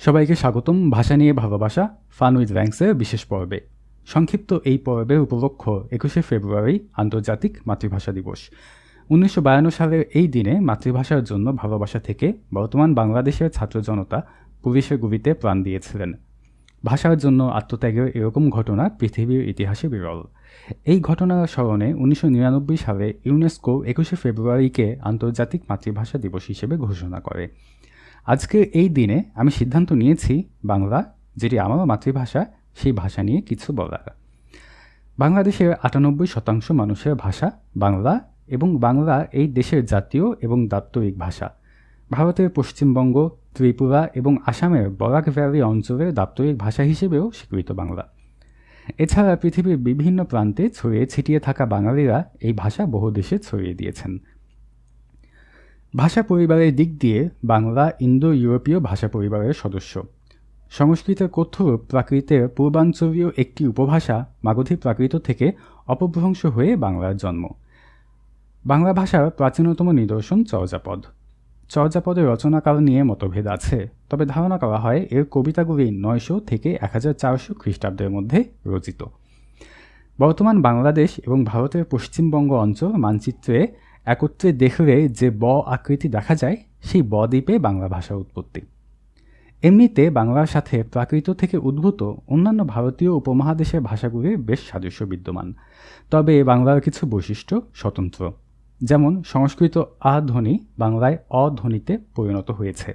সবাইকে স্বাগতম। ভাষা নিয়ে ভালোবাসা ফান উইথ র্যাঙ্কসের বিশেষ পর্বে। সংক্ষিপ্ত এই পর্বের উপলক্ষ একুশে ফেব্রুয়ারি আন্তর্জাতিক মাতৃভাষা দিবস। উনিশশো বায়ান্ন সালের এই দিনে মাতৃভাষার জন্য ভালোবাসা থেকে বর্তমান বাংলাদেশের ছাত্র জনতা পুলিশের গুলিতে প্রাণ দিয়েছিলেন। ভাষার জন্য আত্মত্যাগের এরকম ঘটনা পৃথিবীর ইতিহাসে বিরল। এই ঘটনার স্মরণে উনিশশো নিরানব্বই সালে ইউনেস্কো একুশে ফেব্রুয়ারিকে আন্তর্জাতিক মাতৃভাষা দিবস হিসেবে ঘোষণা করে। আজকের এই দিনে আমি সিদ্ধান্ত নিয়েছি বাংলা, যেটি আমার মাতৃভাষা, সেই ভাষা নিয়ে কিছু বলার। বাংলাদেশের আটানব্বই শতাংশ মানুষের ভাষা বাংলা এবং বাংলা এই দেশের জাতীয় এবং দাপ্তরিক ভাষা। ভারতের পশ্চিমবঙ্গ, ত্রিপুরা এবং আসামের বরাক ভ্যালি অঞ্চলের দাপ্তরিক ভাষা হিসেবেও স্বীকৃত বাংলা। এছাড়া পৃথিবীর বিভিন্ন প্রান্তে ছড়িয়ে ছিটিয়ে থাকা বাঙালিরা এই ভাষা বহু দেশে ছড়িয়ে দিয়েছেন। ভাষা পরিবারের দিক দিয়ে বাংলা ইন্দো ইউরোপীয় ভাষা পরিবারের সদস্য। সংস্কৃতের কথ্যরূপ প্রাকৃতের পূর্বাঞ্চলীয় একটি উপভাষা মাগধী প্রাকৃত থেকে অপভ্রংশ হয়ে বাংলার জন্ম। বাংলা ভাষার প্রাচীনতম নিদর্শন চর্যাপদ। চর্যাপদের রচনাকাল নিয়ে মতভেদ আছে, তবে ধারণা করা হয় এর কবিতাগুলি নয়শো থেকে এক হাজার চারশো খ্রিস্টাব্দের মধ্যে রচিত। বর্তমান বাংলাদেশ এবং ভারতের পশ্চিমবঙ্গ অঞ্চল মানচিত্রে একত্রে দেখলে যে ব আকৃতি দেখা যায়, সেই ব দ্বীপে বাংলা ভাষার উৎপত্তি। এমনিতে বাংলার সাথে প্রাকৃত থেকে উদ্ভূত অন্যান্য ভারতীয় উপমহাদেশের ভাষাগুলির বেশ সাদৃশ্য বিদ্যমান। তবে বাংলার কিছু বৈশিষ্ট্য স্বতন্ত্র। যেমন, সংস্কৃত আ ধ্বনি বাংলায় অধ্বনিতে পরিণত হয়েছে।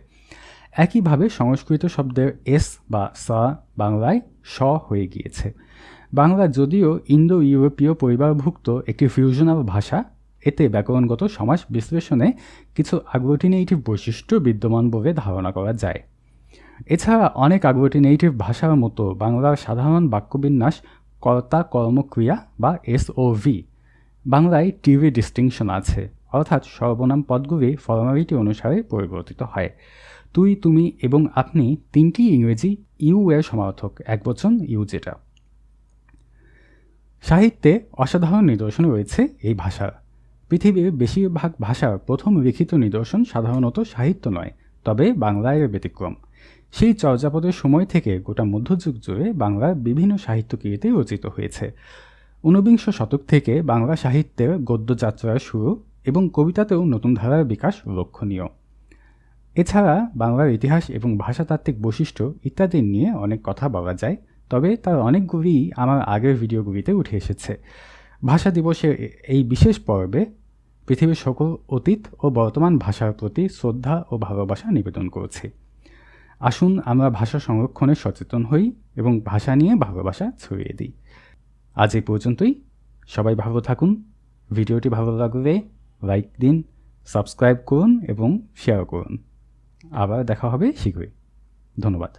একইভাবে সংস্কৃত শব্দের এস বা সা বাংলায় স হয়ে গিয়েছে। বাংলা যদিও ইন্দো ইউরোপীয় পরিবারভুক্ত একটি ফিউশনাল ভাষা এতে ব্যাকরণগত সমাজ বিশ্লেষণে কিছু আগ্লুটিনেটিভ বৈশিষ্ট্য বিদ্যমান বলে ধারণা করা যায়। এছাড়া অনেক আগ্লুটিনেটিভ ভাষার মতো বাংলার সাধারণ বাক্যবিন্যাস কর্তা কর্মক্রিয়া বা এসওভি বাংলায় টিভি ডিস্টিংশন আছে, অর্থাৎ সর্বনাম পদগুলি ফর্মালিটি অনুসারে পরিবর্তিত হয়। তুই, তুমি এবং আপনি তিনটি ইংরেজি ইউ এর সমার্থক, এক বচন ইউ যেটা। সাহিত্যে অসাধারণ নিদর্শন রয়েছে এই ভাষার। পৃথিবীর বেশিরভাগ ভাষার প্রথম লিখিত নিদর্শন সাধারণত সাহিত্য নয়, তবে বাংলায় ব্যতিক্রম। সেই চর্যাপদের সময় থেকে গোটা মধ্যযুগ জুড়ে বাংলার বিভিন্ন সাহিত্যকৃতি রচিত হয়েছে। ঊনবিংশ শতক থেকে বাংলা সাহিত্যের গদ্যযাত্রার শুরু এবং কবিতাতেও নতুন ধারার বিকাশ লক্ষণীয়। এছাড়া বাংলার ইতিহাস এবং ভাষাতাত্ত্বিক বৈশিষ্ট্য ইত্যাদি নিয়ে অনেক কথা বলা যায়, তবে তার অনেকগুলিই আমার আগের ভিডিওগুলিতে উঠে এসেছে। ভাষা দিবসের এই বিশেষ পর্বে পৃথিবীর সকল অতীত ও বর্তমান ভাষার প্রতি শ্রদ্ধা ও ভালোবাসা নিবেদন করছি। আসুন আমরা ভাষা সংরক্ষণে সচেতন হই এবং ভাষা নিয়ে ভালোবাসা ছড়িয়ে দিই। আজ এই পর্যন্তই। সবাই ভালো থাকুন। ভিডিওটি ভালো লাগলে লাইক দিন, সাবস্ক্রাইব করুন এবং শেয়ার করুন। আবার দেখা হবে শীঘ্রই। ধন্যবাদ।